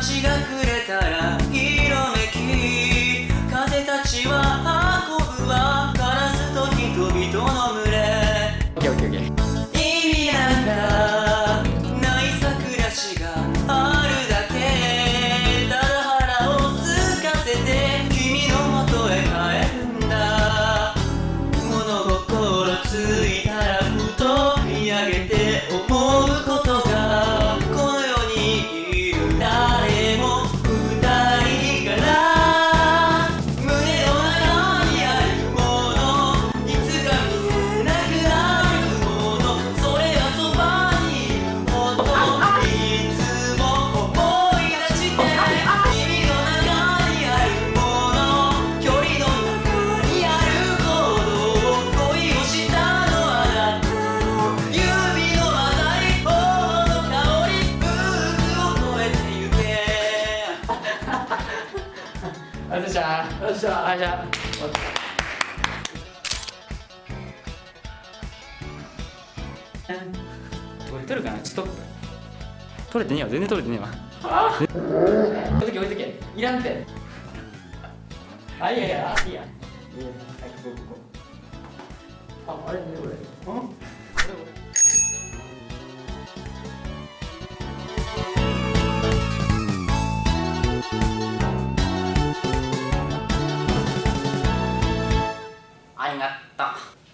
がくれたらっしゃあじゃあこれ取るかなちょっと取れてねえわ。全然取れてねえわ。置いとけ置いとけ。いらんて。あいやいや。あいいや。ああれねこれ。うん？あいなった